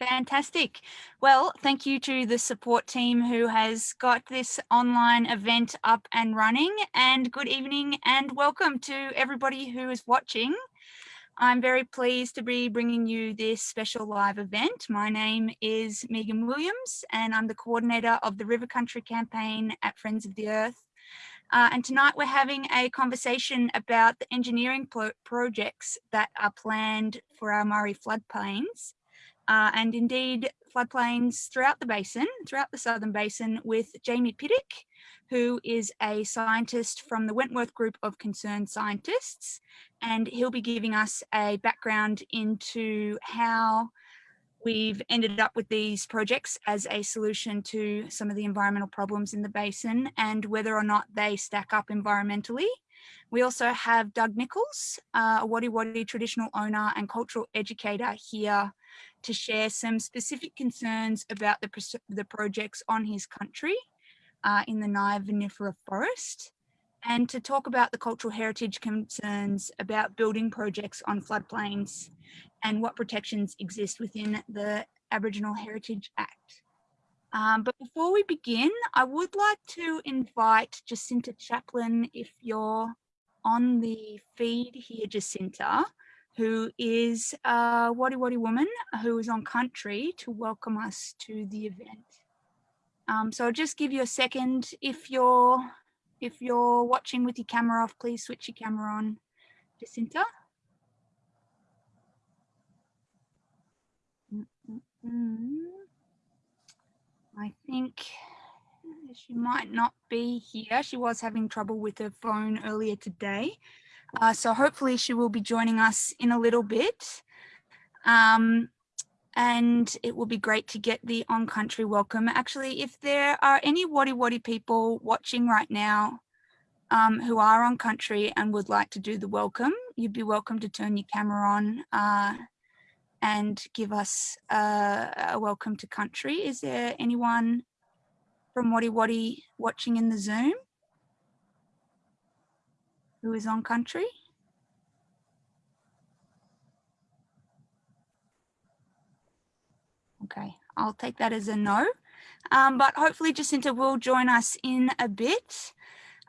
Fantastic. Well, thank you to the support team who has got this online event up and running and good evening and welcome to everybody who is watching. I'm very pleased to be bringing you this special live event. My name is Megan Williams and I'm the coordinator of the River Country campaign at Friends of the Earth. Uh, and tonight we're having a conversation about the engineering pro projects that are planned for our Murray floodplains uh, and indeed floodplains throughout the basin, throughout the Southern Basin with Jamie Pittock, who is a scientist from the Wentworth Group of Concerned Scientists. And he'll be giving us a background into how we've ended up with these projects as a solution to some of the environmental problems in the basin and whether or not they stack up environmentally. We also have Doug Nichols, uh, a Wadi Wadi traditional owner and cultural educator here to share some specific concerns about the, the projects on his country uh, in the Nyah forest and to talk about the cultural heritage concerns about building projects on floodplains and what protections exist within the Aboriginal Heritage Act. Um, but before we begin, I would like to invite Jacinta Chaplin, if you're on the feed here, Jacinta, who is a Wadi Wadi woman who is on country to welcome us to the event. Um, so I'll just give you a second. If you're if you're watching with your camera off, please switch your camera on, Jacinta. Mm. I think she might not be here. She was having trouble with her phone earlier today. Uh, so hopefully she will be joining us in a little bit. Um, and it will be great to get the on-country welcome. Actually, if there are any Wadi Wadi people watching right now um, who are on country and would like to do the welcome, you'd be welcome to turn your camera on uh, and give us a, a welcome to country. Is there anyone from Wadi Wadi watching in the Zoom? Who is on country? Okay, I'll take that as a no. Um, but hopefully Jacinta will join us in a bit.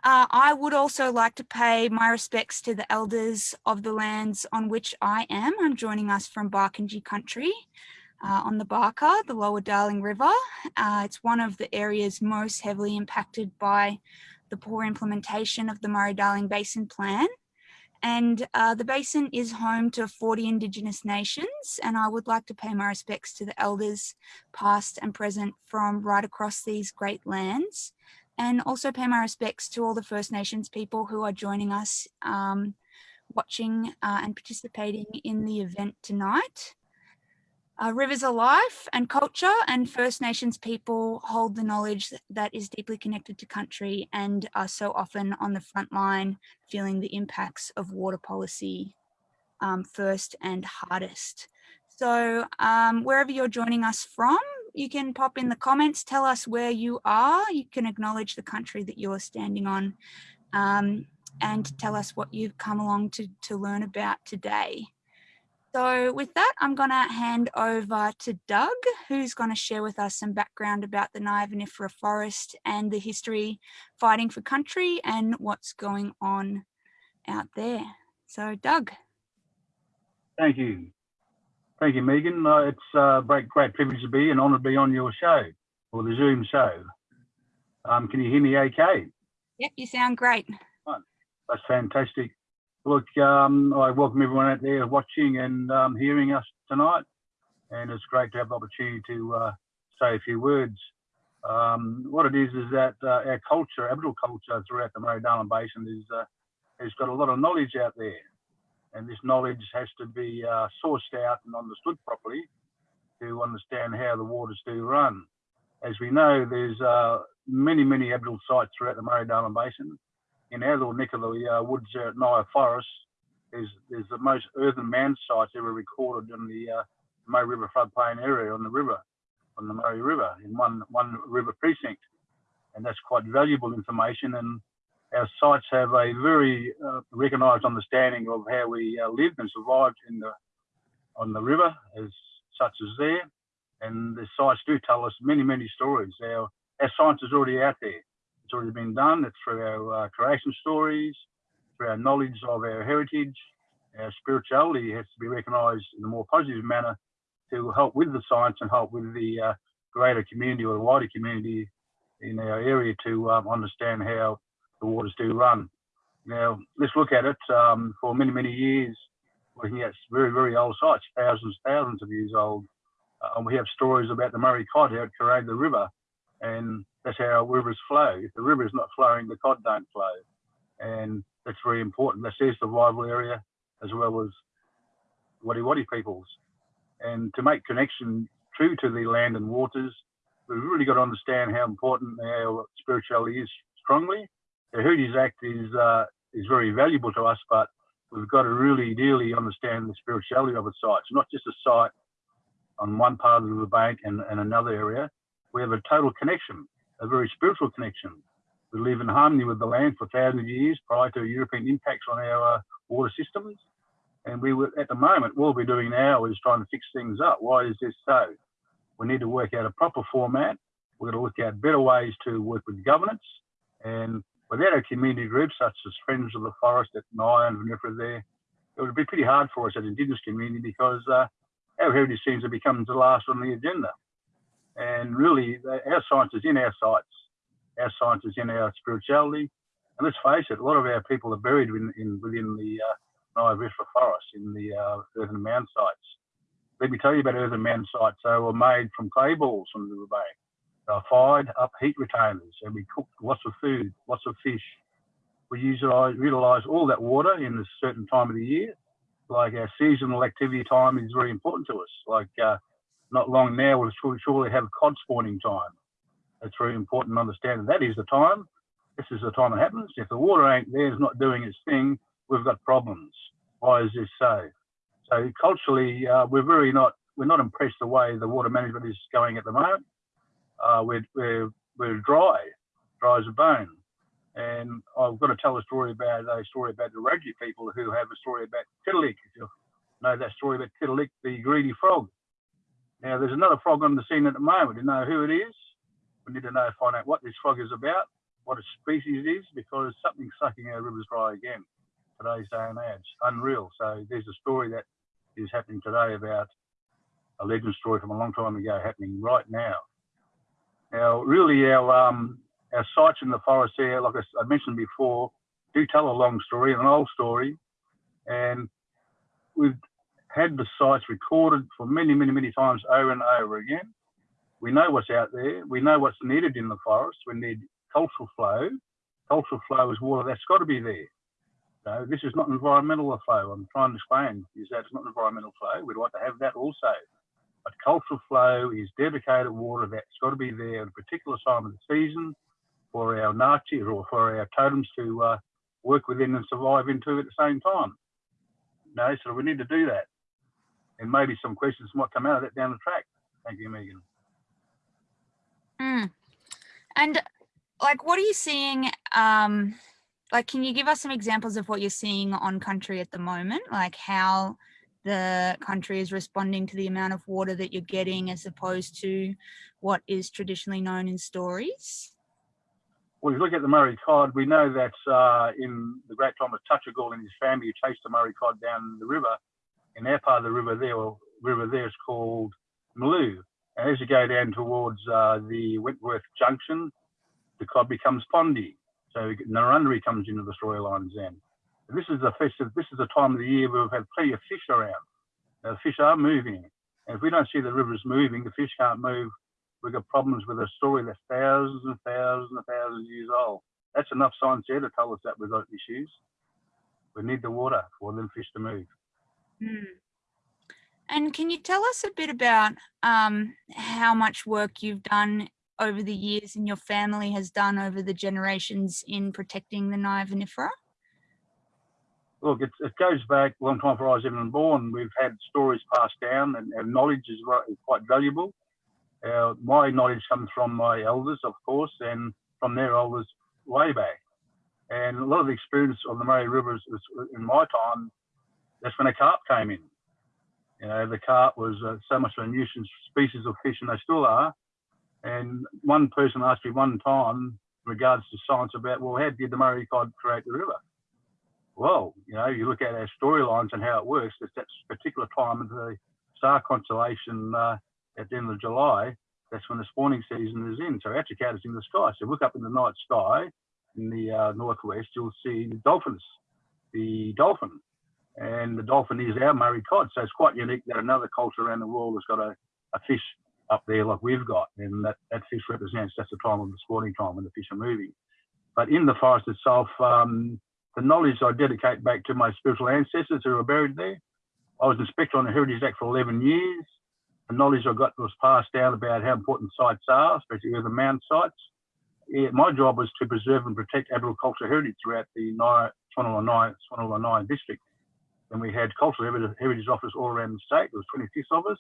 Uh, I would also like to pay my respects to the elders of the lands on which I am. I'm joining us from Barkindji country uh, on the Barker, the lower Darling River. Uh, it's one of the areas most heavily impacted by the poor implementation of the Murray-Darling Basin Plan. And uh, the basin is home to 40 Indigenous nations, and I would like to pay my respects to the elders past and present from right across these great lands, and also pay my respects to all the First Nations people who are joining us um, watching uh, and participating in the event tonight. Uh, rivers are life and culture and First Nations people hold the knowledge that is deeply connected to country and are so often on the front line feeling the impacts of water policy um, first and hardest. So um, wherever you're joining us from, you can pop in the comments, tell us where you are. You can acknowledge the country that you're standing on um, and tell us what you've come along to, to learn about today. So with that, I'm going to hand over to Doug, who's going to share with us some background about the Nyah forest and the history fighting for country and what's going on out there. So Doug. Thank you. Thank you, Megan. Uh, it's a great, great privilege to be and honour to be on your show or the Zoom show. Um, can you hear me okay? Yep, you sound great. That's fantastic. Look, um, I welcome everyone out there watching and um, hearing us tonight. And it's great to have the opportunity to uh, say a few words. Um, what it is is that uh, our culture, Aboriginal culture throughout the Murray-Darling Basin is uh, has got a lot of knowledge out there. And this knowledge has to be uh, sourced out and understood properly to understand how the waters do run. As we know, there's uh, many, many Aboriginal sites throughout the Murray-Darling Basin in our little neck of the uh, woods at Nyah Forest is is the most earthen mound sites ever recorded in the uh, Murray River floodplain area on the river, on the Murray River in one one river precinct, and that's quite valuable information. And our sites have a very uh, recognised understanding of how we uh, lived and survived in the on the river as such as there. And the sites do tell us many, many stories. Our, our science is already out there. It's already been done. It's through our uh, creation stories, through our knowledge of our heritage. Our spirituality has to be recognised in a more positive manner to help with the science and help with the uh, greater community or the wider community in our area to um, understand how the waters do run. Now, let's look at it. Um, for many, many years, looking at very, very old sites, thousands, thousands of years old, uh, we have stories about the Murray cod out carrying the river, and that's how our rivers flow. If the river is not flowing, the cod don't flow, and that's very important. That's their survival area as well as Wadi Wadi peoples. And to make connection true to the land and waters, we've really got to understand how important our spirituality is strongly. The Heritage Act is uh, is very valuable to us, but we've got to really dearly understand the spirituality of a site. It's not just a site on one part of the bank and, and another area. We have a total connection, a very spiritual connection. We live in harmony with the land for thousands of years prior to European impacts on our uh, water systems. And we were, at the moment, what we're doing now is trying to fix things up. Why is this so? We need to work out a proper format. We're going to look at better ways to work with governance. And without our community groups, such as Friends of the Forest at Nyah and Vinifera there, it would be pretty hard for us as Indigenous community because uh, our heritage seems to become the last on the agenda. And really, our science is in our sites, our science is in our spirituality. And let's face it, a lot of our people are buried in, in within the uh, forest, in the uh, earthen mound sites. Let me tell you about earthen mound sites. They were made from clay balls from the bank. They were fired up heat retainers, and we cooked lots of food, lots of fish. We utilize, utilize all that water in a certain time of the year like our seasonal activity time is very important to us. Like uh, not long now, we'll surely have cod spawning time. It's very important to understand that, is the time. This is the time it happens. If the water ain't there, it's not doing its thing, we've got problems. Why is this so? So culturally, uh, we're very not we're not impressed the way the water management is going at the moment. Uh, we're, we're we're dry, dry as a bone. And I've got to tell a story about a story about the Wiradjuri people who have a story about Tiddalik. If you know that story about Tiddalik, the greedy frog. Now there's another frog on the scene at the moment. You know who it is? We need to know find out what this frog is about, what its species is, because something's sucking our rivers dry again. Today's day and age, unreal. So there's a story that is happening today about a legend story from a long time ago happening right now. Now, really, our um, our sites in the forest here, like I mentioned before, do tell a long story, an old story, and we've had the sites recorded for many, many, many times over and over again. We know what's out there. We know what's needed in the forest. We need cultural flow. Cultural flow is water that's got to be there. So this is not environmental flow. I'm trying to explain is that it's not environmental flow. We'd like to have that also. But cultural flow is dedicated water that's got to be there at a particular time of the season for our Nachi or for our totems to uh, work within and survive into at the same time. No, so we need to do that. And maybe some questions might come out of that down the track. Thank you, Megan. Mm. And like, what are you seeing? Um, like, can you give us some examples of what you're seeing on country at the moment? Like how the country is responding to the amount of water that you're getting as opposed to what is traditionally known in stories? well, if you look at the Murray cod, we know that uh, in the great time of Touchagall and his family, who chased the Murray cod down the river, in our part of the river there, or river there is called Maloo. And as you go down towards uh, the Wentworth Junction, the cod becomes pondy. So Narundari comes into the storylines then. This is the festive, this is the time of the year where we've had plenty of fish around. Now, the fish are moving. And if we don't see the rivers moving, the fish can't move we've got problems with a story that's thousands and thousands and thousands of years old. That's enough science there to tell us that we've got issues. We need the water for them fish to move. Mm. And can you tell us a bit about um, how much work you've done over the years and your family has done over the generations in protecting the Nyah? Look, it, it, goes back a long time before I was even born. We've had stories passed down and, our knowledge is, is quite valuable. Uh, my knowledge comes from my elders, of course, and from their elders way back. And a lot of the experience on the Murray River is, in my time, that's when a carp came in. You know, the carp was uh, so much of a nuisance species of fish, and they still are. And one person asked me one time, in regards to science, about, well, how did the Murray cod create the river? Well, you know, you look at our storylines and how it works. It's that particular time of the star constellation uh, at the end of July. That's when the spawning season is in. So Atracat is in the sky. So look up in the night sky in the uh, northwest, you'll see the dolphins, the dolphin. And the dolphin is our Murray cod. So it's quite unique that another culture around the world has got a, a fish up there like we've got. And that, that fish represents that's the time of the spawning time when the fish are moving. But in the forest itself, um, the knowledge I dedicate back to my spiritual ancestors who are buried there. I was inspector on the Heritage Act for 11 years. The knowledge I got was passed down about how important sites are, especially the mound sites. Yeah, my job was to preserve and protect Aboriginal cultural heritage throughout the 9 district. And we had cultural heritage officers all around the state. There was 26 of us,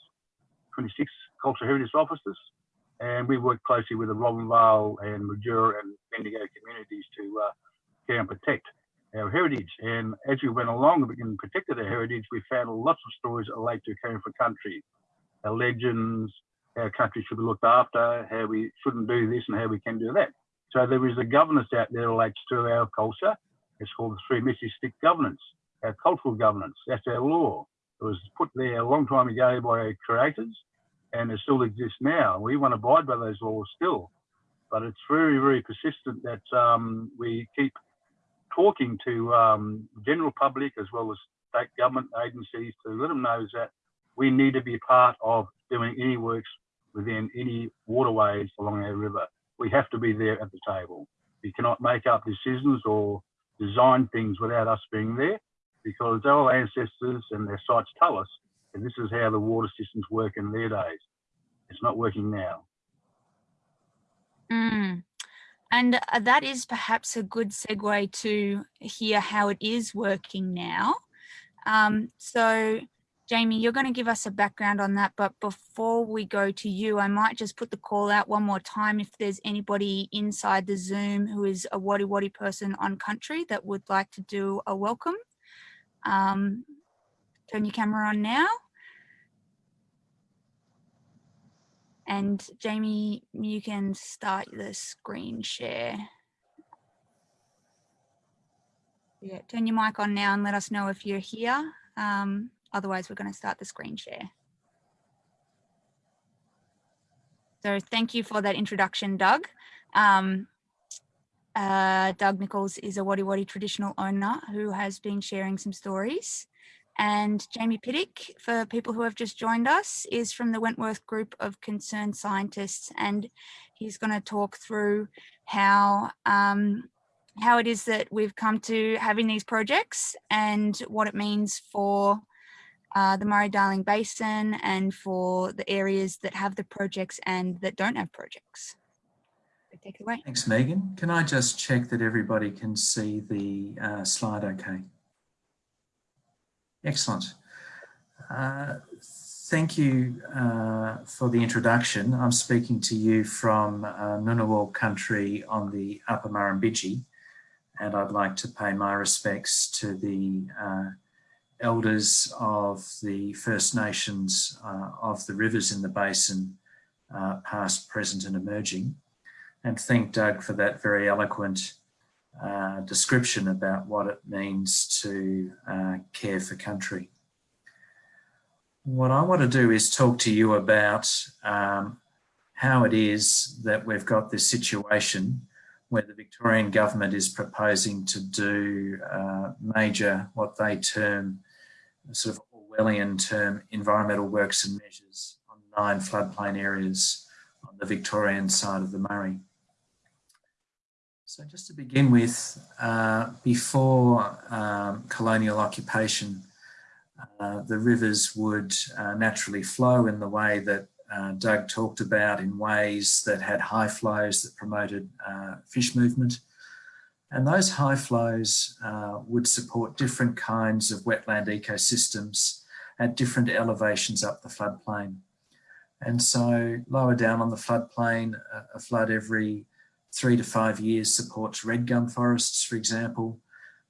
26 cultural heritage officers. And we worked closely with the Robinvale and Mildura and Bendigo communities to uh, care and protect our heritage. And as we went along and protected our heritage, we found lots of stories that relate to caring for country, our legends, how country should be looked after, how we shouldn't do this and how we can do that. So there is a governance out there that relates to our culture. It's called the three Missy stick governance, our cultural governance. That's our law. It was put there a long time ago by our creators and it still exists now. We want to abide by those laws still, but it's very, very persistent that um, we keep talking to um, general public as well as state government agencies to let them know that we need to be part of doing any works within any waterways along our river. We have to be there at the table. We cannot make up decisions or design things without us being there because our ancestors and their sites tell us that this is how the water systems work in their days. It's not working now. Mm. And uh, that is perhaps a good segue to hear how it is working now. Um, so Jamie, you're going to give us a background on that, but before we go to you, I might just put the call out one more time if there's anybody inside the Zoom who is a Wadi Wadi person on country that would like to do a welcome. Um, turn your camera on now. And Jamie, you can start the screen share. Yeah, turn your mic on now and let us know if you're here. Um, Otherwise, we're going to start the screen share. So thank you for that introduction, Doug. Um, uh, Doug Nichols is a Wadi Wadi traditional owner who has been sharing some stories. And Jamie Pittock, for people who have just joined us, is from the Wentworth Group of Concerned Scientists. And he's going to talk through how um, how it is that we've come to having these projects and what it means for uh, the Murray-Darling Basin and for the areas that have the projects and that don't have projects. Take it away. Thanks, Megan. Can I just check that everybody can see the uh, slide okay? Excellent. Uh, thank you uh, for the introduction. I'm speaking to you from uh, Ngunnawal country on the Upper Murrumbidgee, and I'd like to pay my respects to the uh, elders of the First Nations uh, of the rivers in the basin, past, present and emerging. And thank Doug for that very eloquent uh, description about what it means to uh, care for country. What I want to do is talk to you about um, how it is that we've got this situation where the Victorian government is proposing to do uh, major, what they term sort of Orwellian term environmental works and measures on nine floodplain areas on the Victorian side of the Murray. So just to begin with, uh, before um, colonial occupation, uh, the rivers would uh, naturally flow in the way that uh, Doug talked about in ways that had high flows that promoted uh, fish movement and those high flows uh, would support different kinds of wetland ecosystems at different elevations up the floodplain. And so lower down on the floodplain, a flood every three to five years supports red gum forests, for example.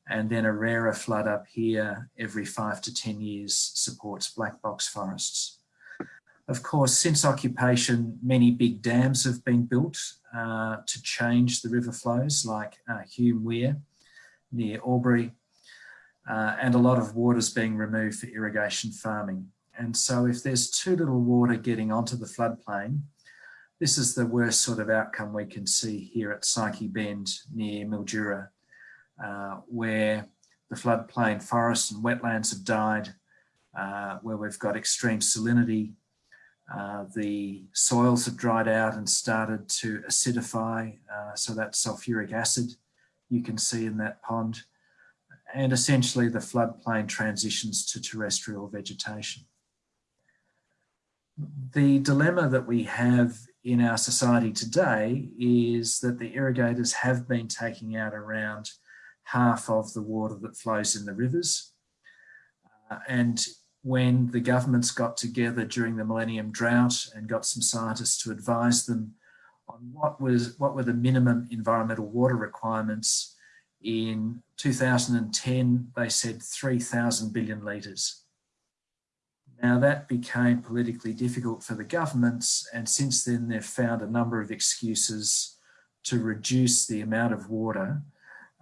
and then a rarer flood up here every five to 10 years supports black box forests. Of course, since occupation, many big dams have been built uh, to change the river flows like uh, Hume Weir near Albury, uh, and a lot of water is being removed for irrigation farming. And so if there's too little water getting onto the floodplain, this is the worst sort of outcome we can see here at Psyche Bend near Mildura, uh, where the floodplain forests and wetlands have died, uh, where we've got extreme salinity, uh, the soils have dried out and started to acidify, uh, so that sulfuric acid you can see in that pond. And essentially the floodplain transitions to terrestrial vegetation. The dilemma that we have in our society today is that the irrigators have been taking out around half of the water that flows in the rivers. Uh, and when the governments got together during the Millennium Drought and got some scientists to advise them on what was what were the minimum environmental water requirements in 2010 they said 3000 billion litres now that became politically difficult for the governments and since then they've found a number of excuses to reduce the amount of water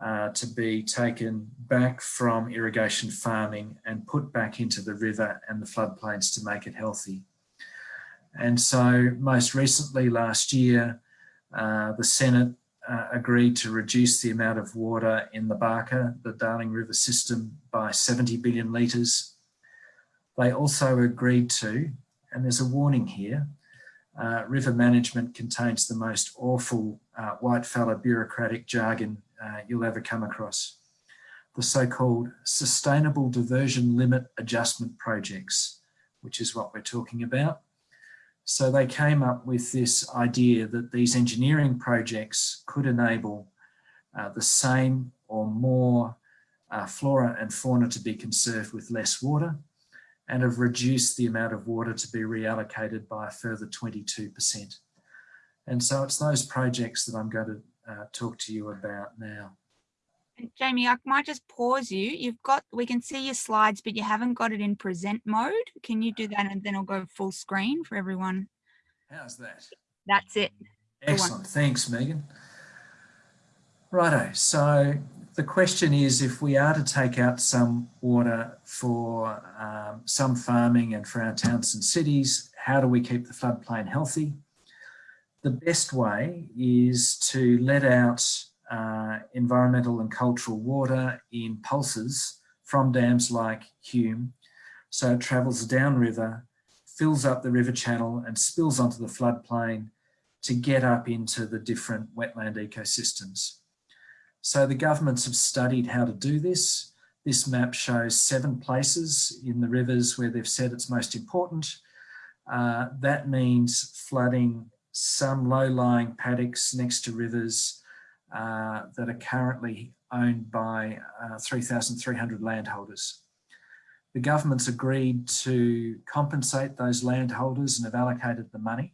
uh, to be taken back from irrigation farming and put back into the river and the floodplains to make it healthy. And so most recently last year, uh, the Senate uh, agreed to reduce the amount of water in the Barker, the Darling River system, by 70 billion litres. They also agreed to, and there's a warning here, uh, river management contains the most awful uh, white fella bureaucratic jargon uh, you'll ever come across. The so-called Sustainable Diversion Limit Adjustment Projects, which is what we're talking about. So they came up with this idea that these engineering projects could enable uh, the same or more uh, flora and fauna to be conserved with less water and have reduced the amount of water to be reallocated by a further 22%. And so it's those projects that I'm going to uh, talk to you about now. Jamie, I might just pause you. You've got, we can see your slides, but you haven't got it in present mode. Can you do that and then I'll go full screen for everyone? How's that? That's it. Excellent. Thanks, Megan. Righto. So the question is if we are to take out some water for um, some farming and for our towns and cities, how do we keep the floodplain healthy? the best way is to let out uh, environmental and cultural water in pulses from dams like Hume. So it travels downriver, fills up the river channel and spills onto the floodplain to get up into the different wetland ecosystems. So the governments have studied how to do this. This map shows seven places in the rivers where they've said it's most important. Uh, that means flooding some low-lying paddocks next to rivers uh, that are currently owned by uh, 3,300 landholders. The government's agreed to compensate those landholders and have allocated the money.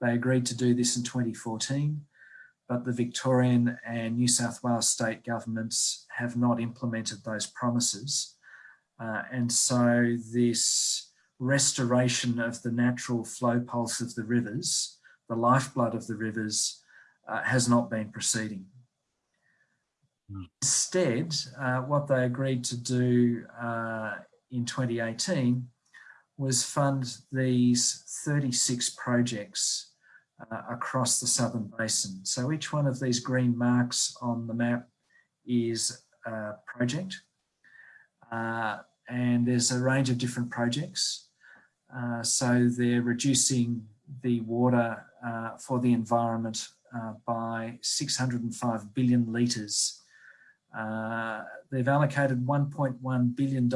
They agreed to do this in 2014, but the Victorian and New South Wales state governments have not implemented those promises. Uh, and so this restoration of the natural flow pulse of the rivers the lifeblood of the rivers uh, has not been proceeding. Mm. Instead, uh, what they agreed to do uh, in 2018 was fund these 36 projects uh, across the southern basin. So each one of these green marks on the map is a project. Uh, and there's a range of different projects. Uh, so they're reducing the water uh, for the environment uh, by 605 billion litres. They've allocated $1.1 billion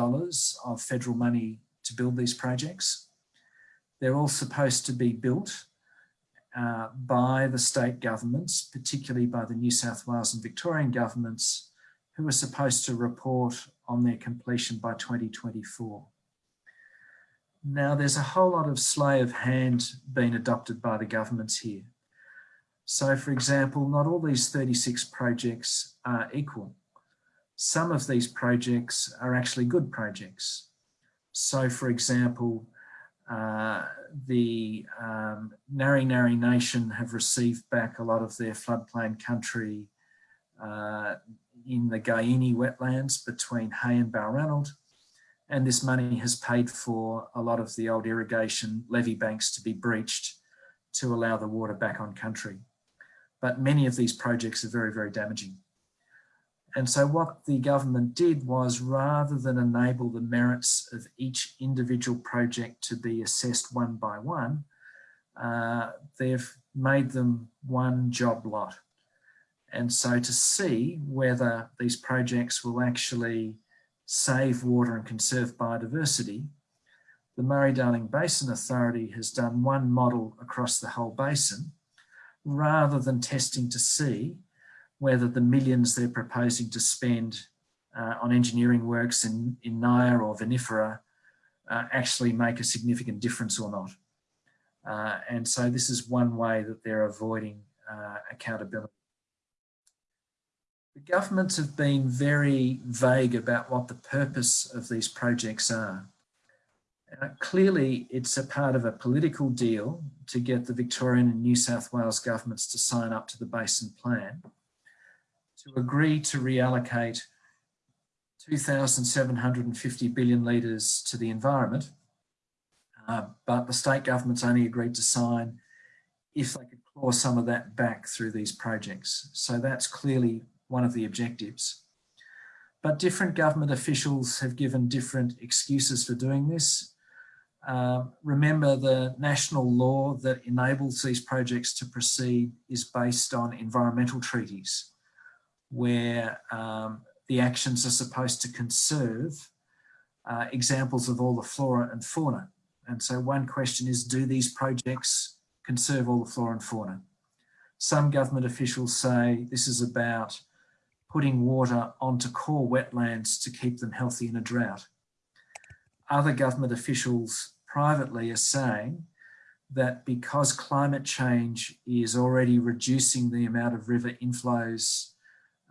of federal money to build these projects. They're all supposed to be built uh, by the state governments, particularly by the New South Wales and Victorian governments, who are supposed to report on their completion by 2024. Now, there's a whole lot of slay of hand being adopted by the governments here. So, for example, not all these 36 projects are equal. some of these projects are actually good projects. So for example, uh, the um, Nari Nari Nation have received back a lot of their floodplain country uh, in the Gayini wetlands between Hay and Balranald. And this money has paid for a lot of the old irrigation levee banks to be breached to allow the water back on country. But many of these projects are very, very damaging. And so what the government did was rather than enable the merits of each individual project to be assessed one by one, uh, they've made them one job lot. And so to see whether these projects will actually save water and conserve biodiversity, the Murray-Darling Basin Authority has done one model across the whole basin rather than testing to see whether the millions they're proposing to spend uh, on engineering works in, in Nyah or Vinifera uh, actually make a significant difference or not. Uh, and so this is one way that they're avoiding uh, accountability. The governments have been very vague about what the purpose of these projects are. Uh, clearly, it's a part of a political deal to get the Victorian and New South Wales governments to sign up to the Basin Plan to agree to reallocate 2,750 billion litres to the environment, uh, but the state governments only agreed to sign if they could claw some of that back through these projects. So that's clearly one of the objectives. But different government officials have given different excuses for doing this. Uh, remember the national law that enables these projects to proceed is based on environmental treaties where um, the actions are supposed to conserve uh, examples of all the flora and fauna. And so one question is, do these projects conserve all the flora and fauna? Some government officials say this is about putting water onto core wetlands to keep them healthy in a drought. Other government officials privately are saying that because climate change is already reducing the amount of river inflows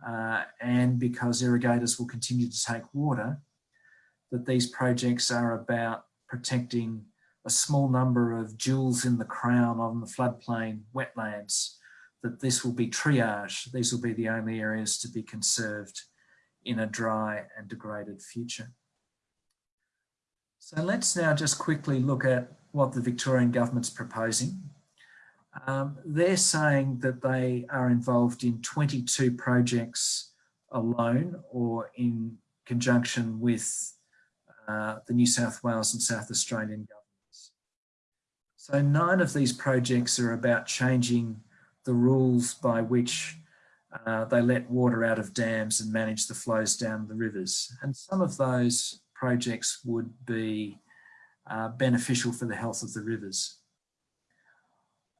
uh, and because irrigators will continue to take water, that these projects are about protecting a small number of jewels in the crown on the floodplain wetlands, that this will be triage. These will be the only areas to be conserved in a dry and degraded future. So let's now just quickly look at what the Victorian government's proposing. Um, they're saying that they are involved in 22 projects alone or in conjunction with uh, the New South Wales and South Australian governments. So nine of these projects are about changing the rules by which uh, they let water out of dams and manage the flows down the rivers. And some of those projects would be uh, beneficial for the health of the rivers.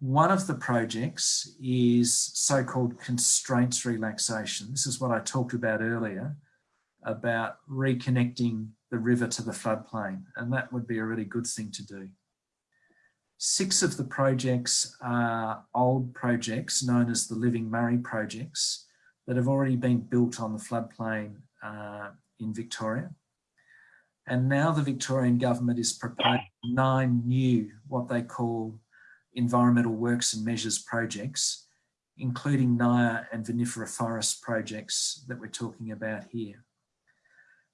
One of the projects is so-called constraints relaxation. This is what I talked about earlier, about reconnecting the river to the floodplain, and that would be a really good thing to do. Six of the projects are old projects known as the Living Murray projects that have already been built on the floodplain uh, in Victoria. And now the Victorian government is proposing nine new, what they call environmental works and measures projects, including Nyah and Vinifera forest projects that we're talking about here.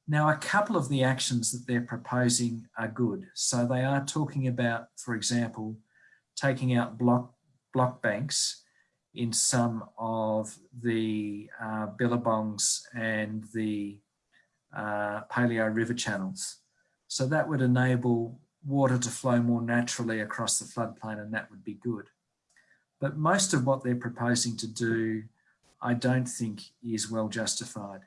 Now, a couple of the actions that they're proposing are good. So they are talking about, for example, taking out block, block banks in some of the uh, billabongs and the uh, paleo river channels. So that would enable water to flow more naturally across the floodplain and that would be good. But most of what they're proposing to do, I don't think is well justified.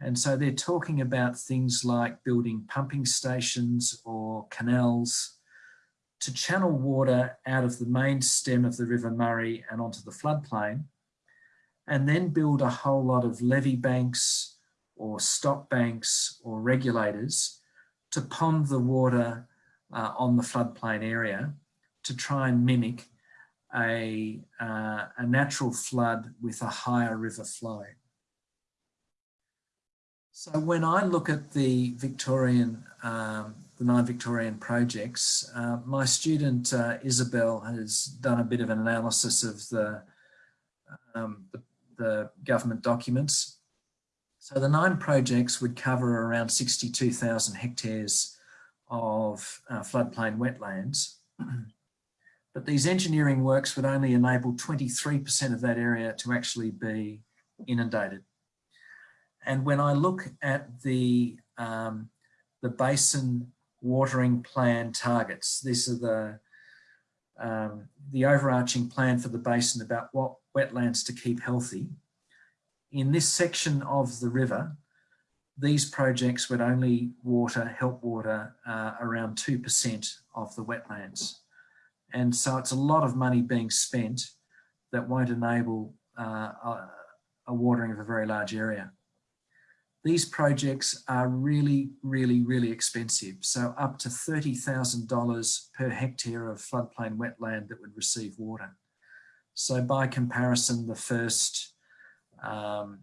And so they're talking about things like building pumping stations or canals to channel water out of the main stem of the River Murray and onto the floodplain, and then build a whole lot of levee banks or stop banks or regulators to pond the water uh, on the floodplain area to try and mimic a, uh, a natural flood with a higher river flow. So when I look at the Victorian, um, the nine Victorian projects, uh, my student uh, Isabel has done a bit of an analysis of the, um, the, the government documents. So the nine projects would cover around 62,000 hectares of uh, floodplain wetlands. but these engineering works would only enable 23% of that area to actually be inundated. And when I look at the, um, the basin watering plan targets, these are the, um, the overarching plan for the basin about what wetlands to keep healthy. In this section of the river, these projects would only water, help water uh, around 2% of the wetlands. And so it's a lot of money being spent that won't enable uh, a, a watering of a very large area. These projects are really, really, really expensive. So up to $30,000 per hectare of floodplain wetland that would receive water. So by comparison, the first um,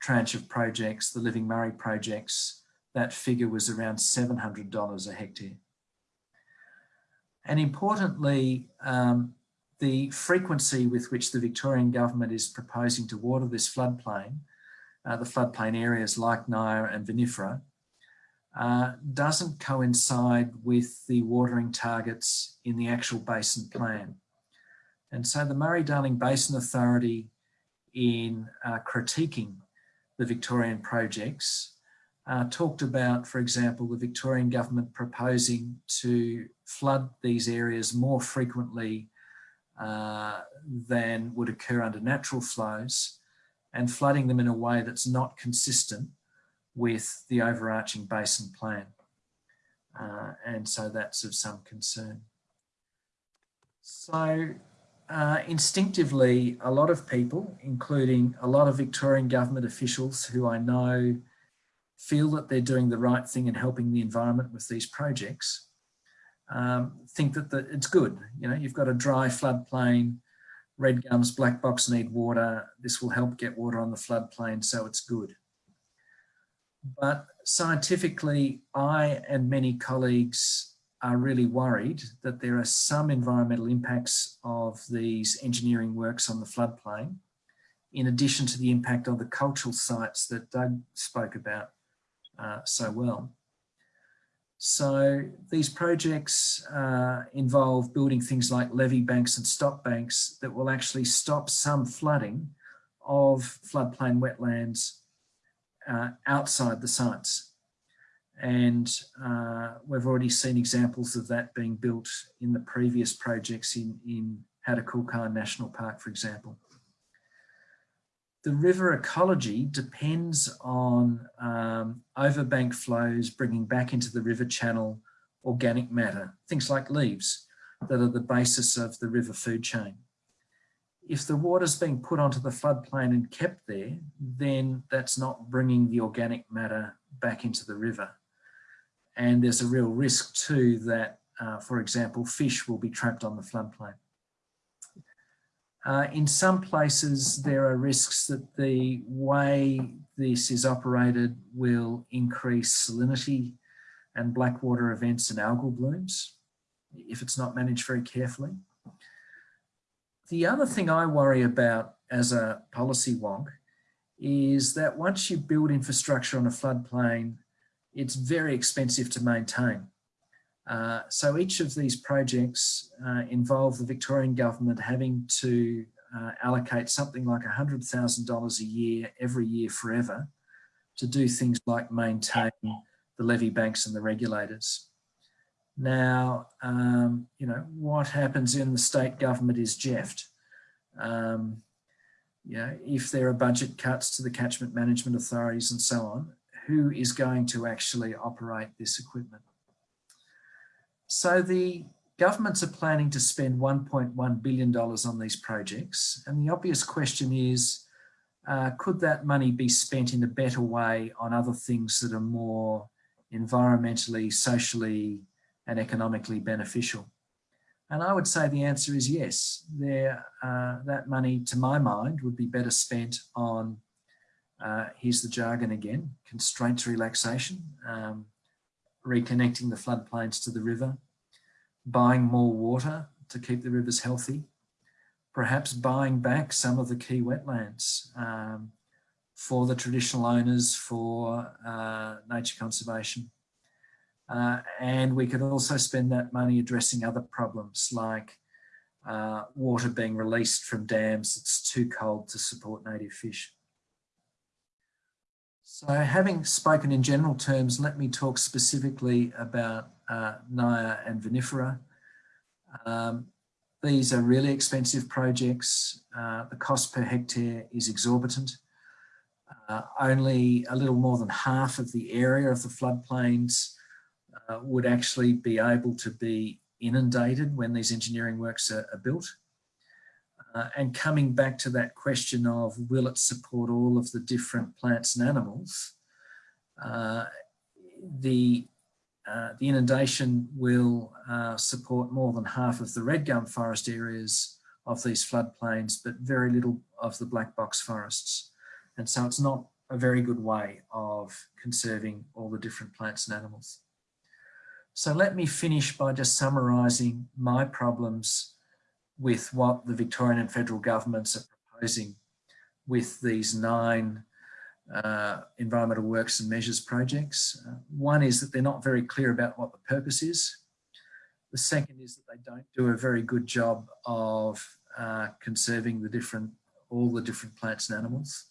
tranche of projects, the Living Murray projects, that figure was around $700 a hectare. And importantly, um, the frequency with which the Victorian government is proposing to water this floodplain, uh, the floodplain areas like Nyah and Vinifera, uh, doesn't coincide with the watering targets in the actual basin plan. And so the Murray-Darling Basin Authority in uh, critiquing the Victorian projects uh, talked about, for example, the Victorian government proposing to flood these areas more frequently uh, than would occur under natural flows and flooding them in a way that's not consistent with the overarching basin plan. Uh, and so that's of some concern. So uh, instinctively, a lot of people, including a lot of Victorian government officials who I know feel that they're doing the right thing and helping the environment with these projects, um, think that the, it's good. You know, you've got a dry floodplain, red gums, black box need water. This will help get water on the floodplain, so it's good. But scientifically, I and many colleagues are really worried that there are some environmental impacts of these engineering works on the floodplain, in addition to the impact on the cultural sites that Doug spoke about uh, so well. So these projects uh, involve building things like levee banks and stop banks that will actually stop some flooding of floodplain wetlands uh, outside the sites. And uh, we've already seen examples of that being built in the previous projects in, in Hattah National Park, for example. The river ecology depends on um, overbank flows bringing back into the river channel organic matter, things like leaves that are the basis of the river food chain. If the water's being put onto the floodplain and kept there, then that's not bringing the organic matter back into the river. And there's a real risk too that, uh, for example, fish will be trapped on the floodplain. Uh, in some places, there are risks that the way this is operated will increase salinity and blackwater events and algal blooms if it's not managed very carefully. The other thing I worry about as a policy wonk is that once you build infrastructure on a floodplain, it's very expensive to maintain. Uh, so each of these projects uh, involve the Victorian government having to uh, allocate something like $100,000 a year every year forever to do things like maintain the levee banks and the regulators. Now, um, you know, what happens in the state government is jeffed. Um, if there are budget cuts to the catchment management authorities and so on, who is going to actually operate this equipment. So the governments are planning to spend $1.1 billion on these projects. And the obvious question is, uh, could that money be spent in a better way on other things that are more environmentally, socially and economically beneficial? And I would say the answer is yes. There, uh, that money, to my mind, would be better spent on uh, here's the jargon again, constraints relaxation, um, reconnecting the floodplains to the river, buying more water to keep the rivers healthy, perhaps buying back some of the key wetlands um, for the traditional owners for uh, nature conservation. Uh, and we could also spend that money addressing other problems like uh, water being released from dams that's too cold to support native fish. So having spoken in general terms, let me talk specifically about uh, Nyah and Vinifera. Um, these are really expensive projects. Uh, the cost per hectare is exorbitant. Uh, only a little more than half of the area of the floodplains uh, would actually be able to be inundated when these engineering works are, are built. Uh, and coming back to that question of will it support all of the different plants and animals, uh, the, uh, the inundation will uh, support more than half of the red gum forest areas of these floodplains, but very little of the black box forests. And so it's not a very good way of conserving all the different plants and animals. So let me finish by just summarising my problems with what the Victorian and federal governments are proposing with these nine uh, environmental works and measures projects. Uh, one is that they're not very clear about what the purpose is. The second is that they don't do a very good job of uh, conserving the different, all the different plants and animals.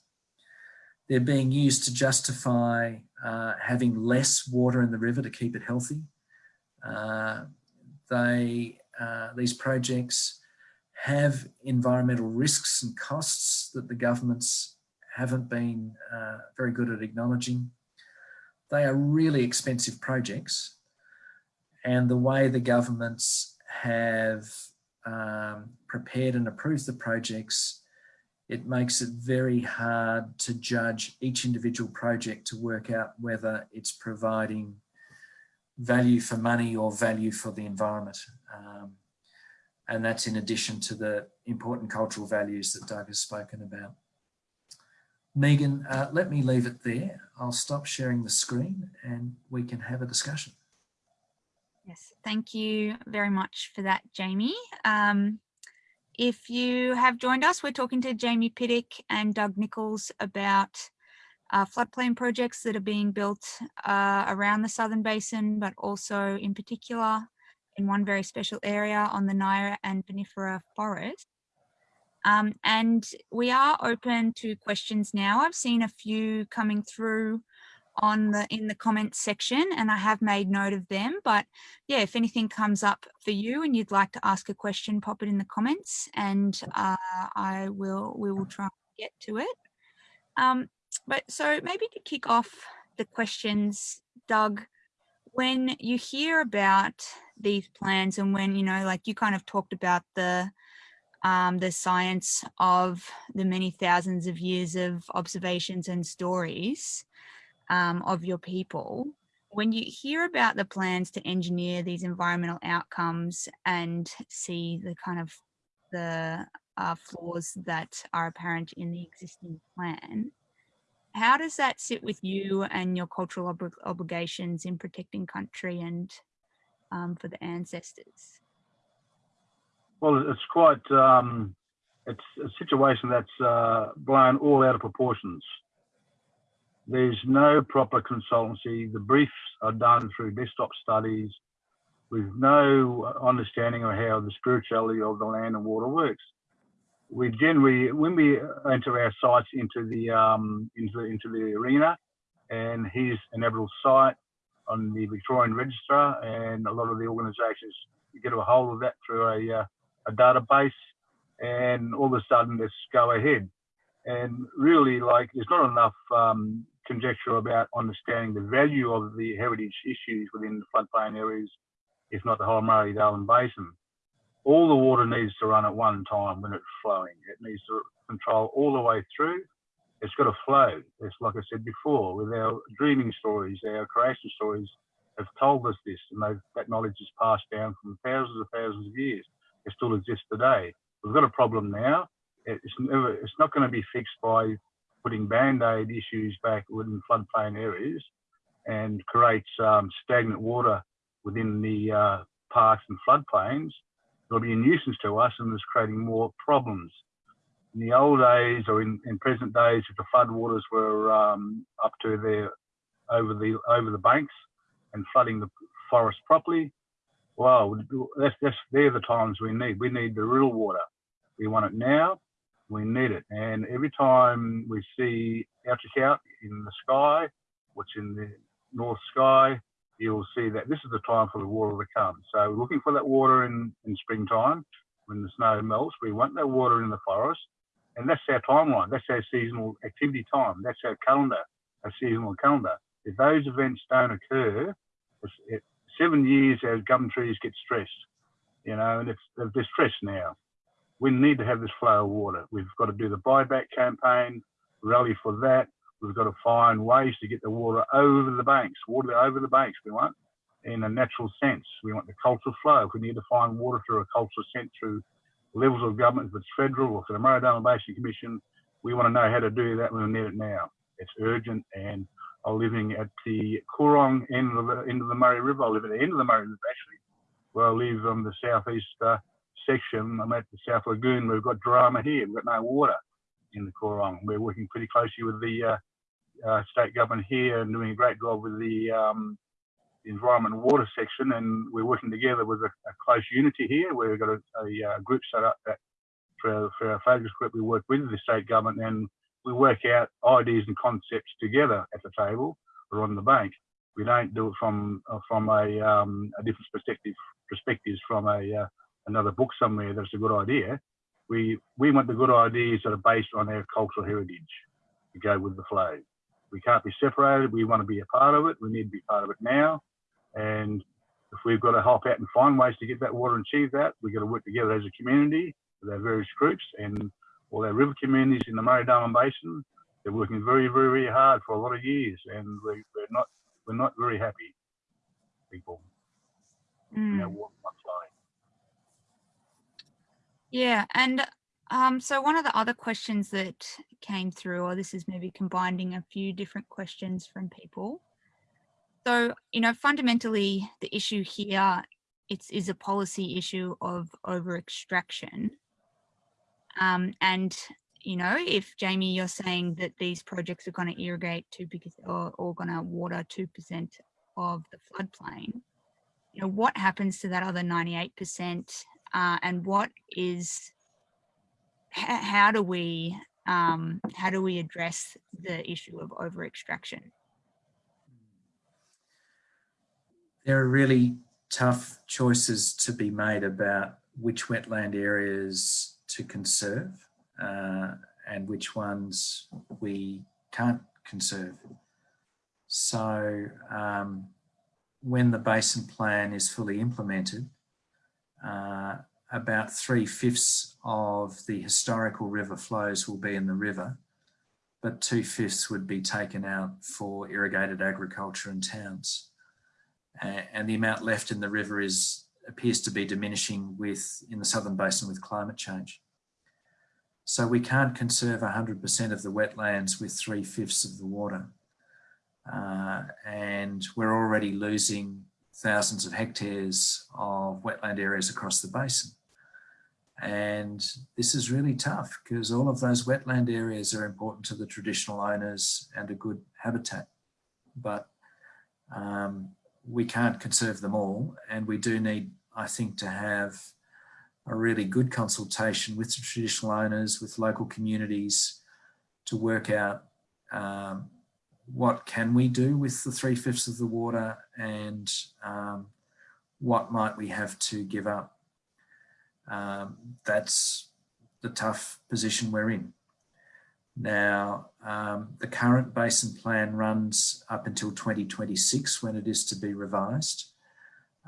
They're being used to justify uh, having less water in the river to keep it healthy. Uh, they, uh, these projects have environmental risks and costs that the governments haven't been uh, very good at acknowledging. They are really expensive projects and the way the governments have um, prepared and approved the projects, it makes it very hard to judge each individual project to work out whether it's providing value for money or value for the environment. Um, and that's in addition to the important cultural values that Doug has spoken about. Megan, uh, let me leave it there. I'll stop sharing the screen and we can have a discussion. Yes, thank you very much for that, Jamie. Um, if you have joined us, we're talking to Jamie Pittock and Doug Nichols about uh, floodplain projects that are being built uh, around the Southern Basin, but also in particular in one very special area on the Nyah and Vinifera forest. Um, and we are open to questions now. I've seen a few coming through on the in the comments section and I have made note of them but yeah if anything comes up for you and you'd like to ask a question pop it in the comments and uh, I will we will try and get to it um, but so maybe to kick off the questions Doug when you hear about these plans and when, you know, like you kind of talked about the um, the science of the many thousands of years of observations and stories um, of your people, when you hear about the plans to engineer these environmental outcomes and see the kind of the uh, flaws that are apparent in the existing plan, how does that sit with you and your cultural ob obligations in protecting country and um, for the ancestors? Well, it's quite, um, it's a situation that's uh, blown all out of proportions. There's no proper consultancy. The briefs are done through desktop studies with no understanding of how the spirituality of the land and water works we generally when we enter our sites into the um, into into the arena, and here's an Aboriginal site on the Victorian Register, and a lot of the organisations get a hold of that through a uh, a database, and all of a sudden let's go ahead. And really, like there's not enough um, conjecture about understanding the value of the heritage issues within the floodplain areas, if not the whole Murray-Darling Basin all the water needs to run at one time when it's flowing. It needs to control all the way through. It's got to flow. It's like I said before, with our dreaming stories, our creation stories have told us this, and that knowledge is passed down from thousands and thousands of years. It still exists today. We've got a problem now. It's never. It's not going to be fixed by putting band-aid issues back within floodplain areas and creates um, stagnant water within the uh, parks and floodplains, it'll be a nuisance to us and is creating more problems. In the old days or in, in present days, if the floodwaters were um, up to their over the over the banks and flooding the forest properly, well, that's, that's they're the times we need. We need the real water. We want it now. We need it. And every time we see out in the sky, which in the north sky, you'll see that this is the time for the water to come. So we're looking for that water in, in springtime when the snow melts. We want that water in the forest. And that's our timeline. That's our seasonal activity time. That's our calendar, our seasonal calendar. If those events don't occur, it, seven years our gum trees get stressed, you know, and it's, they're stressed now. We need to have this flow of water. We've got to do the buyback campaign, rally for that. We've got to find ways to get the water over the banks, water over the banks we want in a natural sense. We want the cultural flow. We need to find water through a cultural sense through levels of government, if it's federal or the Murray-Darling Basin Commission, we want to know how to do that. We need it now. It's urgent and I'm living at the Coorong end of the, end of the Murray River. I live at the end of the Murray River actually, where I live on the southeast uh, section. I'm at the South Lagoon. We've got drama here. We've got no water in the Coorong. We're working pretty closely with the uh, uh, state government here and doing a great job with the, um, environment and water section. And we're working together with a, a close unity here. We've got a, a, a, group set up that for for our focus group, we work with the state government and we work out ideas and concepts together at the table or on the bank. We don't do it from uh, from a, um, a different perspective perspectives from a uh, another book somewhere that's a good idea. We we want the good ideas that are based on our cultural heritage to go with the flow. We can't be separated. We want to be a part of it. We need to be part of it now. And if we've got to help out and find ways to get that water and achieve that, we've got to work together as a community with our various groups and all our river communities in the Murray-Darling Basin. They're working very, very, very hard for a lot of years, and we, are not we're not very happy people. Mm. You know, yeah, and um, so one of the other questions that came through, or this is maybe combining a few different questions from people. So, you know, fundamentally the issue here it's, is a policy issue of over extraction. Um, and, you know, if Jamie, you're saying that these projects are going to irrigate 2 because or, or going to water 2% of the floodplain, you know, what happens to that other 98% uh, and what is how do we um, how do we address the issue of over extraction? There are really tough choices to be made about which wetland areas to conserve uh, and which ones we can't conserve. So um, when the basin plan is fully implemented, uh, about three fifths of the historical river flows will be in the river, but two fifths would be taken out for irrigated agriculture and towns. And the amount left in the river is appears to be diminishing with in the southern basin with climate change. So we can't conserve 100% of the wetlands with three fifths of the water. Uh, and we're already losing thousands of hectares of wetland areas across the basin. And this is really tough because all of those wetland areas are important to the traditional owners and a good habitat. But um, we can't conserve them all. And we do need, I think, to have a really good consultation with the traditional owners, with local communities to work out um, what can we do with the three fifths of the water and um, what might we have to give up um, that's the tough position we're in. Now, um, the current basin plan runs up until 2026 when it is to be revised.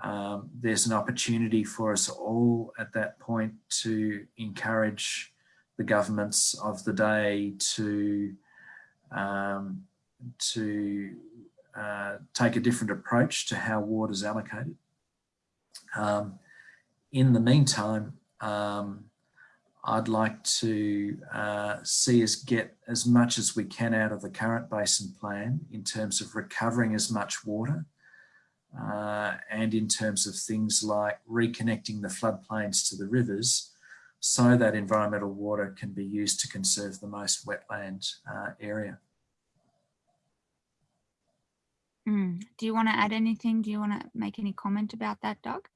Um, there's an opportunity for us all at that point to encourage the governments of the day to, um, to uh, take a different approach to how water is allocated. Um, in the meantime, um, I'd like to uh, see us get as much as we can out of the current basin plan in terms of recovering as much water uh, and in terms of things like reconnecting the floodplains to the rivers so that environmental water can be used to conserve the most wetland uh, area. Mm. Do you want to add anything? Do you want to make any comment about that, Doug?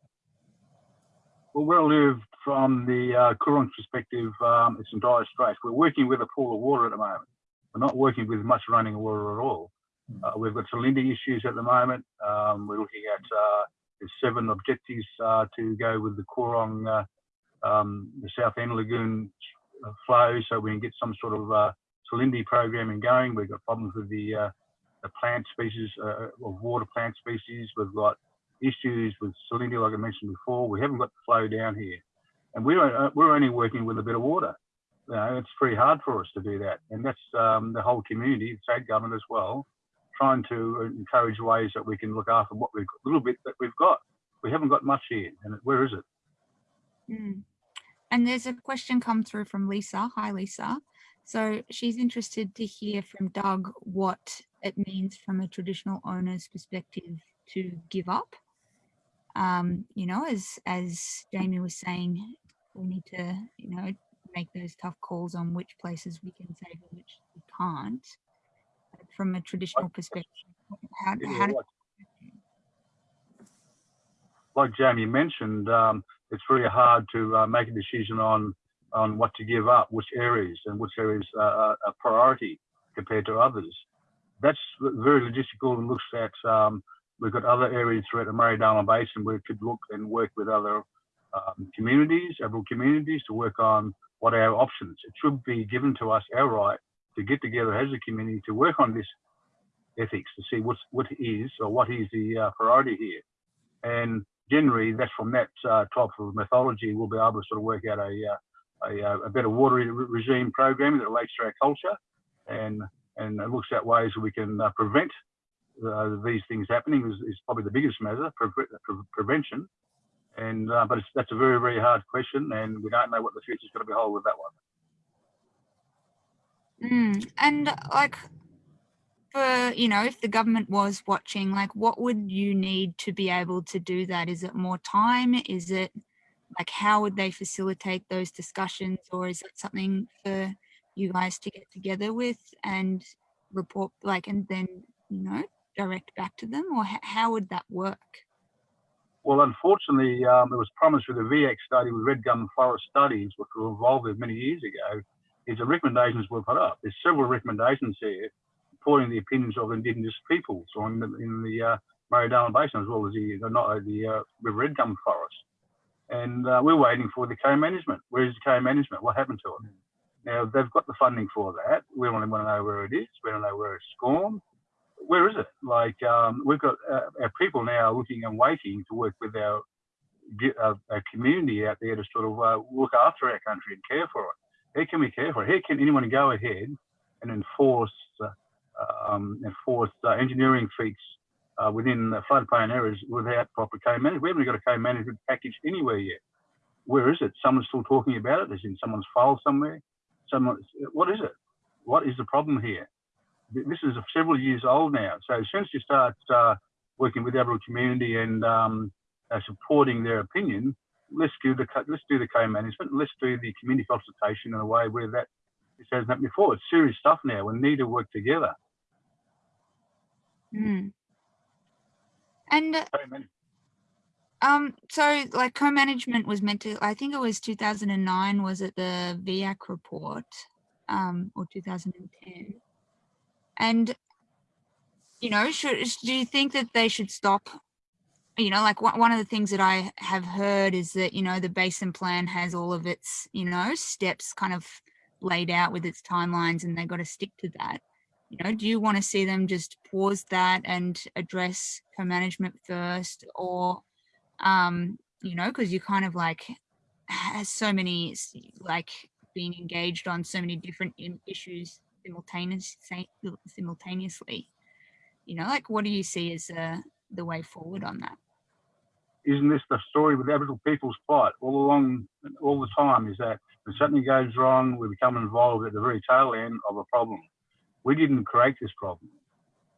Well, where I live from the uh, Coorong perspective, um, it's in dire straits. We're working with a pool of water at the moment. We're not working with much running water at all. Uh, we've got salinity issues at the moment. Um, we're looking at uh, seven objectives uh, to go with the Coorong, uh, um, the South End Lagoon flow, so we can get some sort of uh, salinity programming going. We've got problems with the, uh, the plant species, of water plant species. We've got issues with salinity, like I mentioned before. We haven't got the flow down here, and we're we're only working with a bit of water. You know, it's pretty hard for us to do that, and that's um, the whole community, state government as well, trying to encourage ways that we can look after what we've a little bit that we've got. We haven't got much here, and where is it? Mm. And there's a question come through from Lisa. Hi, Lisa. So she's interested to hear from Doug what it means from a traditional owner's perspective to give up. Um, you know, as as Jamie was saying, we need to, you know, make those tough calls on which places we can save and which we can't from a traditional perspective? How, how do, like, like Jamie mentioned, um, it's really hard to uh, make a decision on on what to give up, which areas and which areas are a priority compared to others. That's very logistical and looks at um, we've got other areas throughout the Murray-Darling Basin where we could look and work with other um, communities, Aboriginal communities, to work on what are our options. It should be given to us our right to get together as a community to work on this ethics to see what's what is or what is the uh, priority here. And generally, that's from that uh, type of methodology, we'll be able to sort of work out a uh, a, uh, a, better water regime programming that relates to our culture, and and looks at ways we can uh, prevent uh, these things happening. Is, is, probably the biggest measure pre pre prevention. And but that's a very very hard question, and we don't know what the future is going to behold with that one. Mm. And like, for, you know, if the government was watching, like what would you need to be able to do that? Is it more time? Is it like, how would they facilitate those discussions? Or is it something for you guys to get together with and report like, and then, you know, direct back to them or how would that work? Well, unfortunately, um, it was promised with the VX study with Red Gum Forest Studies, which were involved with many years ago, is the recommendations were put up. There's several recommendations here supporting the opinions of Indigenous peoples on the, in the uh, Murray-Darling Basin as well as the, not, the uh, River Red Gum Forest. And uh, we're waiting for the co-management. Where's the co-management? What happened to it? Now, they've got the funding for that. We want to know where it is. We don't know where it's gone. Where is it? Like, um, we've got uh, our people now looking and waiting to work with our, uh, our community out there to sort of uh, look after our country and care for it how can we care for? it? How can anyone go ahead and enforce uh, um, enforce uh, engineering feats uh, within the floodplain areas without proper co-management? We haven't got a co-management package anywhere yet. Where is it? Someone's still talking about it. It's in someone's file somewhere. Someone, what is it? What is the problem here? This is several years old now. So as soon as you start uh, working with the Aboriginal community and um, uh, supporting their opinion, let's do the let's do the co-management. Let's do the community consultation in a way where that this hasn't happened before. It's serious stuff now. We need to work together. Mm. And um, so like co-management was meant to. I think it was 2009. Was it the VEAC report, um, or 2010? And you know, should do you think that they should stop you know, like one of the things that I have heard is that, you know, the basin plan has all of its, you know, steps kind of laid out with its timelines and they've got to stick to that. You know, do you want to see them just pause that and address co-management first or, um, you know, because you kind of like has so many, like being engaged on so many different issues simultaneously, simultaneously, you know, like what do you see as uh, the way forward on that? isn't this the story with Aboriginal people's plight all along, all the time? Is that when something goes wrong, we become involved at the very tail end of a problem. We didn't create this problem.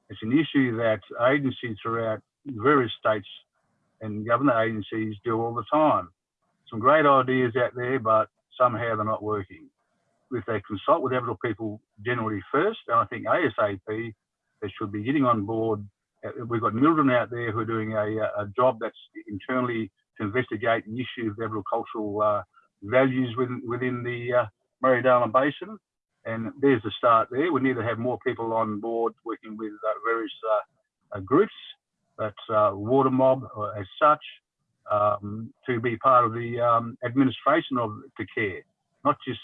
It's an issue that agencies throughout various states and government agencies do all the time. Some great ideas out there, but somehow they're not working. If they consult with Aboriginal people generally first, and I think ASAP, they should be getting on board. Uh, we've got MLDRIN out there who are doing a, a job that's internally to investigate the issue of Aboriginal cultural uh, values within, within the uh, Murray Darling Basin. And there's the start there. We need to have more people on board working with uh, various uh, uh groups, but uh, Water Mob as such, um, to be part of the um, administration of the care, not just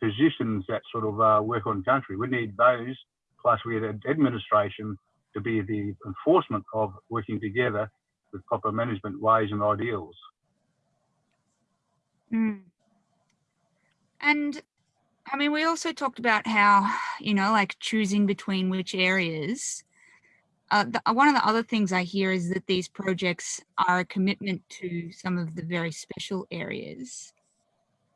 physicians that sort of uh, work on country. We need those, plus we had administration to be the enforcement of working together with proper management ways and ideals. Mm. And I mean, we also talked about how, you know, like choosing between which areas. Uh, the, one of the other things I hear is that these projects are a commitment to some of the very special areas.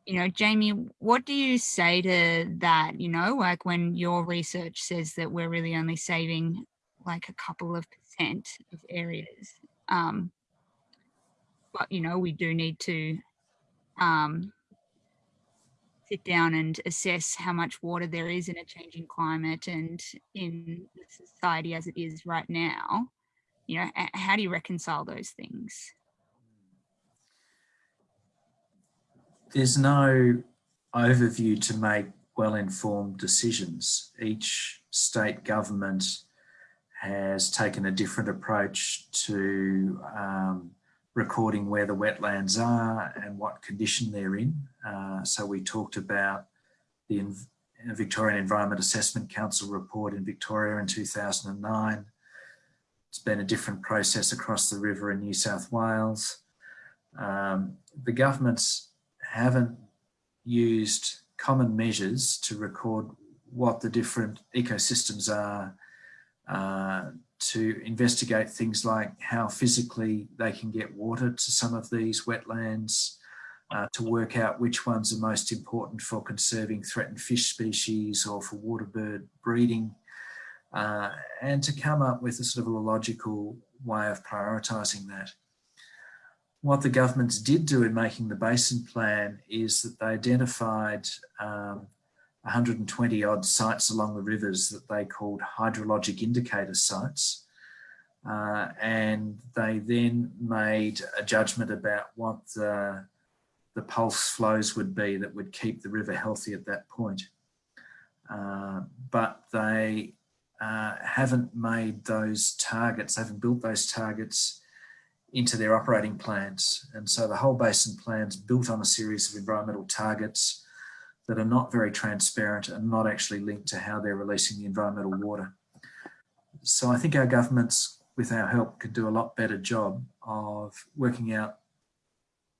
You know, Jamie, what do you say to that? You know, like when your research says that we're really only saving like a couple of percent of areas. Um, but, you know, we do need to um, sit down and assess how much water there is in a changing climate and in society as it is right now you know how do you reconcile those things? There's no overview to make well-informed decisions. Each state government has taken a different approach to um, recording where the wetlands are and what condition they're in. Uh, so we talked about the Victorian Environment Assessment Council report in Victoria in 2009. It's been a different process across the river in New South Wales. Um, the governments haven't used common measures to record what the different ecosystems are uh, to investigate things like how physically they can get water to some of these wetlands, uh, to work out which ones are most important for conserving threatened fish species or for water bird breeding, uh, and to come up with a sort of a logical way of prioritising that. What the governments did do in making the basin plan is that they identified um, 120 odd sites along the rivers that they called hydrologic indicator sites. Uh, and they then made a judgment about what the, the pulse flows would be that would keep the river healthy at that point. Uh, but they uh, haven't made those targets, haven't built those targets into their operating plans. And so the whole basin plan's built on a series of environmental targets that are not very transparent and not actually linked to how they're releasing the environmental water. So I think our governments, with our help, could do a lot better job of working out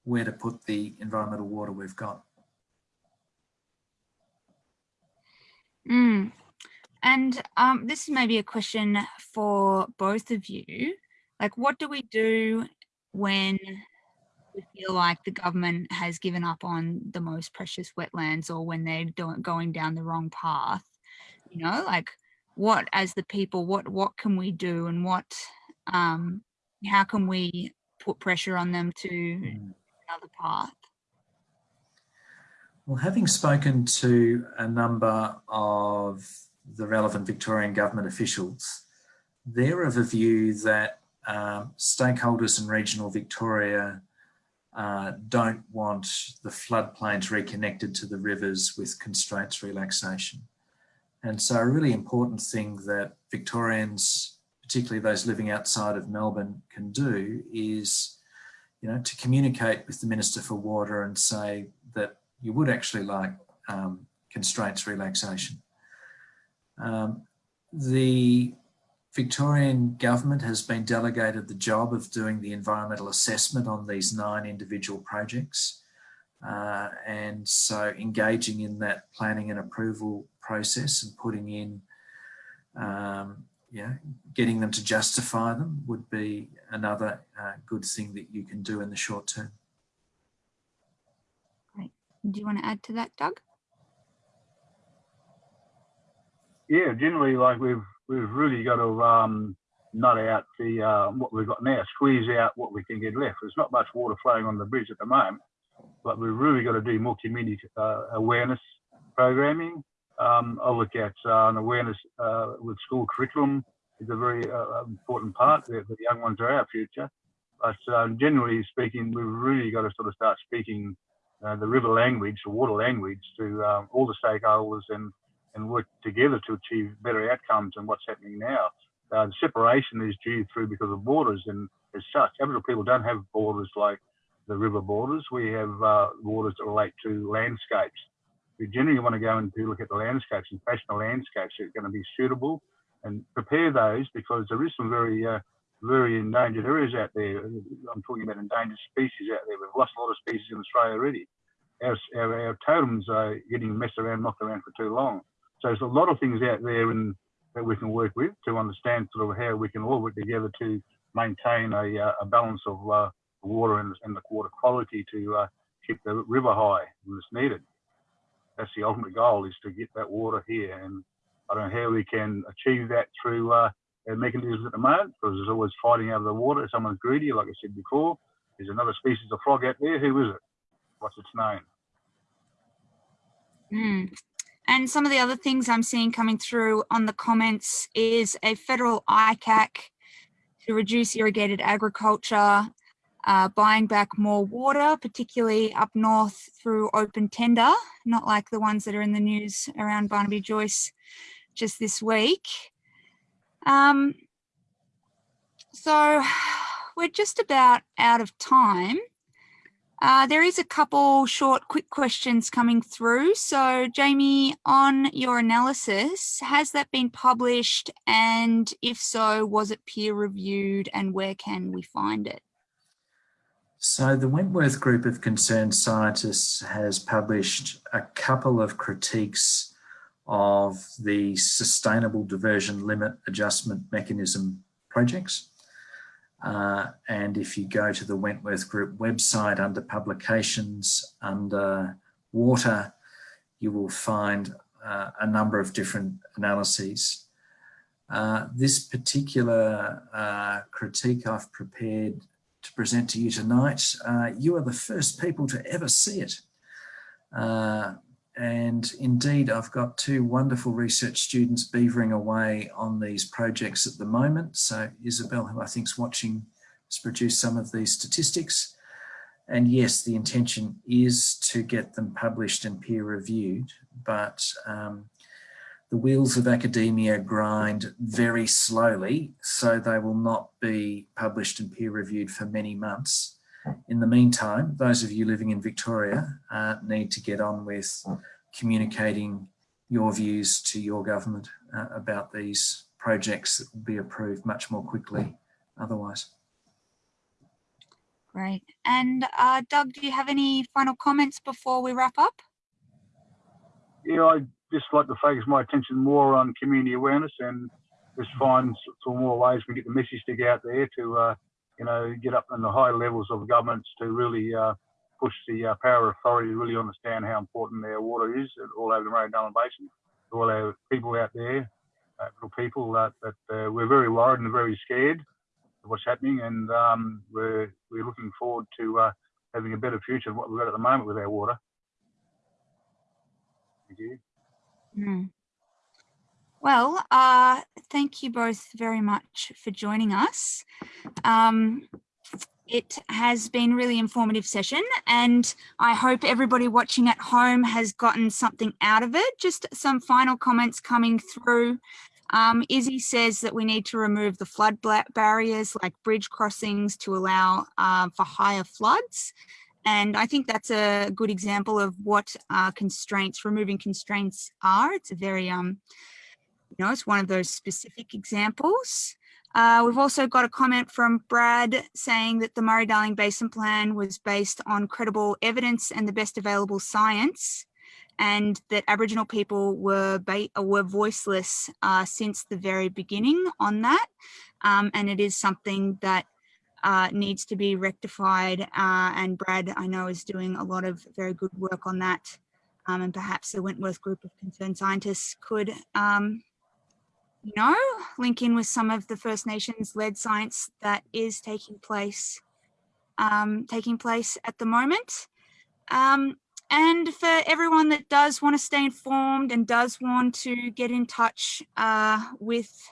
where to put the environmental water we've got. Mm. And um, this is maybe a question for both of you. Like, what do we do when we feel like the government has given up on the most precious wetlands or when they're going down the wrong path you know like what as the people what what can we do and what um how can we put pressure on them to mm. another path well having spoken to a number of the relevant victorian government officials they're of a view that um, stakeholders in regional victoria uh, don't want the floodplains reconnected to the rivers with constraints relaxation. And so a really important thing that Victorians, particularly those living outside of Melbourne, can do is, you know, to communicate with the Minister for Water and say that you would actually like um, constraints relaxation. Um, the Victorian government has been delegated the job of doing the environmental assessment on these nine individual projects. Uh, and so engaging in that planning and approval process and putting in um, yeah, getting them to justify them would be another uh, good thing that you can do in the short term. Do you want to add to that, Doug? Yeah, generally, like we've we've really got to um, nut out the uh, what we've got now, squeeze out what we can get left. There's not much water flowing on the bridge at the moment, but we've really got to do more community uh, awareness programming. Um, I look at uh, an awareness uh, with school curriculum is a very uh, important part. The, the, young ones are our future. But um, generally speaking, we've really got to sort of start speaking the river language, the water language, to all the stakeholders and and work together to achieve better outcomes than what's happening now. Uh, the separation is due through because of borders, and as such, Aboriginal people don't have borders like the river borders. We have uh, borders that relate to landscapes. We generally want to go and look at the landscapes and fashion the landscapes that are going to be suitable and prepare those because there is some very uh, very endangered areas out there. I'm talking about endangered species out there. We've lost a lot of species in Australia already. Our, our, our totems are getting messed around, knocked around for too long. So there's a lot of things out there in, that we can work with to understand sort of how we can all work together to maintain a, uh, a balance of uh, water and, and, the water quality to uh, keep the river high when it's needed. That's the ultimate goal is to get that water here. And I don't know how we can achieve that through uh, mechanisms at the moment because there's always fighting over the water. Someone's greedy, like I said before. There's another species of frog out there. Who is it? What's its name? Mm. And some of the other things I'm seeing coming through on the comments is a federal ICAC to reduce irrigated agriculture, uh, buying back more water, particularly up north through open tender, not like the ones that are in the news around Barnaby Joyce just this week. Um, so we're just about out of time. Uh, there is a couple short, quick questions coming through. So Jamie, on your analysis, has that been published? And if so, was it peer reviewed and where can we find it? So the Wentworth Group of Concerned Scientists has published a couple of critiques of the Sustainable Diversion Limit Adjustment Mechanism projects. Uh, and if you go to the Wentworth Group website under publications, under water, you will find uh, a number of different analyses. Uh, this particular uh, critique I've prepared to present to you tonight, uh, you are the first people to ever see it. And indeed, I've got two wonderful research students beavering away on these projects at the moment. So Isabel, who I think is watching, has produced some of these statistics. And yes, the intention is to get them published and peer reviewed, but um, the wheels of academia grind very slowly, so they will not be published and peer reviewed for many months. In the meantime, those of you living in Victoria uh, need to get on with communicating your views to your government uh, about these projects that will be approved much more quickly otherwise. Great. And uh, Doug, do you have any final comments before we wrap up? Yeah, I'd just like to focus my attention more on community awareness and just find some more ways we get the message to get out there to uh, you know, get up in the high levels of governments to really uh, push the uh, power authority to really understand how important their water is all over the Murray-Darling Basin. All our people out there, uh, little people that, that uh, we're very worried and very scared of what's happening, and um, we're we're looking forward to uh, having a better future than what we've got at the moment with our water. Thank you. Mm. Well, uh, thank you both very much for joining us. Um, it has been a really informative session and I hope everybody watching at home has gotten something out of it. Just some final comments coming through. Um, Izzy says that we need to remove the flood barriers like bridge crossings to allow uh, for higher floods. And I think that's a good example of what uh, constraints, removing constraints are. It's a very, um, you know, it's one of those specific examples. Uh, we've also got a comment from Brad saying that the Murray-Darling Basin Plan was based on credible evidence and the best available science and that Aboriginal people were were voiceless uh, since the very beginning on that, um, and it is something that uh, needs to be rectified. Uh, and Brad, I know, is doing a lot of very good work on that, um, and perhaps the Wentworth group of concerned scientists could. Um, know, link in with some of the First Nations led science that is taking place um, taking place at the moment. Um, and for everyone that does want to stay informed and does want to get in touch uh, with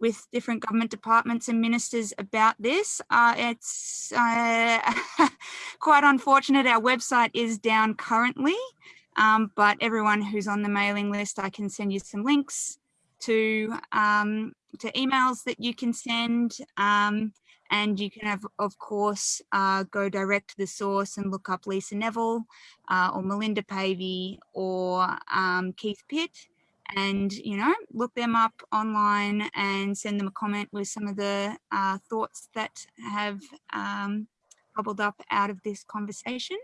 with different government departments and ministers about this, uh, it's uh, quite unfortunate. Our website is down currently, um, but everyone who's on the mailing list, I can send you some links to um, to emails that you can send. Um, and you can have, of course, uh, go direct to the source and look up Lisa Neville uh, or Melinda Pavey or um, Keith Pitt and, you know, look them up online and send them a comment with some of the uh, thoughts that have um, bubbled up out of this conversation.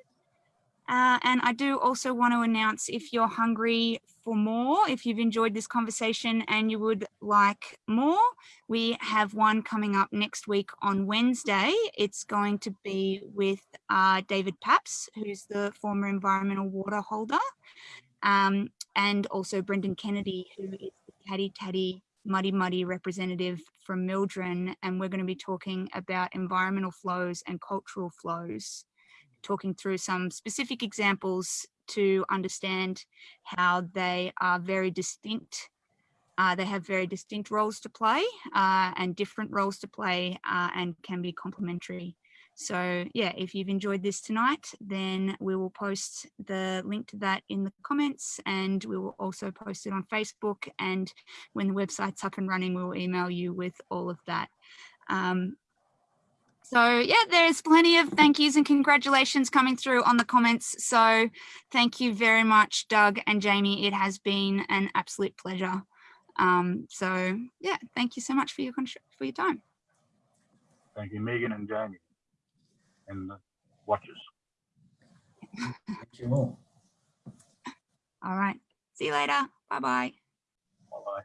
Uh, and I do also want to announce if you're hungry for more, if you've enjoyed this conversation and you would like more, we have one coming up next week on Wednesday. It's going to be with uh, David Papps, who's the former environmental water holder, um, and also Brendan Kennedy, who is the Caddy Taddy Muddy Muddy representative from MLDRIN. And we're going to be talking about environmental flows and cultural flows talking through some specific examples to understand how they are very distinct. Uh, they have very distinct roles to play uh, and different roles to play uh, and can be complementary. So yeah, if you've enjoyed this tonight, then we will post the link to that in the comments and we will also post it on Facebook. And when the website's up and running, we'll email you with all of that. Um, so yeah, there's plenty of thank yous and congratulations coming through on the comments. So thank you very much, Doug and Jamie. It has been an absolute pleasure. Um, so yeah, thank you so much for your for your time. Thank you, Megan and Jamie, and the watchers. Thank you all. All right. See you later. Bye bye. Bye bye.